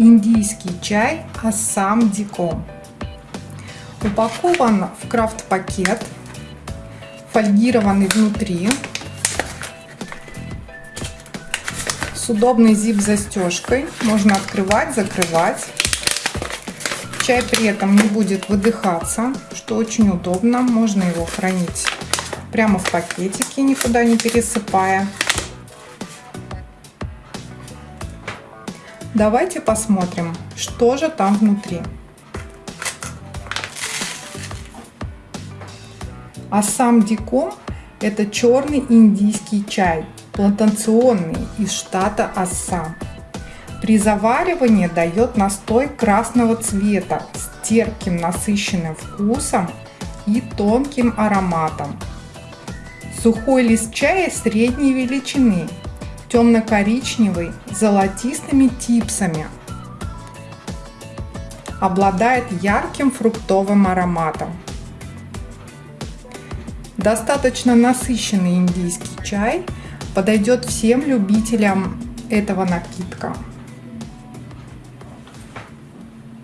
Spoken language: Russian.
Индийский чай Ассам Диком. Упакован в крафт-пакет, фольгированный внутри, с удобной зип-застежкой. Можно открывать, закрывать. Чай при этом не будет выдыхаться, что очень удобно. Можно его хранить прямо в пакетике, никуда не пересыпая. Давайте посмотрим, что же там внутри. Ассам Диком – это черный индийский чай, плантационный из штата Ассам. При заваривании дает настой красного цвета с терпким насыщенным вкусом и тонким ароматом. Сухой лист чая средней величины темно-коричневый с золотистыми типсами. Обладает ярким фруктовым ароматом. Достаточно насыщенный индийский чай подойдет всем любителям этого напитка.